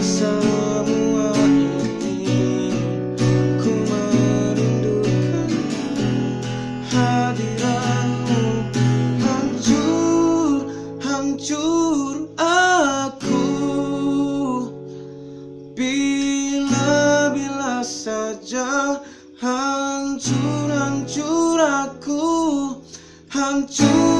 Semua ini ku merindukan hadiranmu Hancur, hancur aku. Bila-bila saja hancur, hancur aku. Hancur.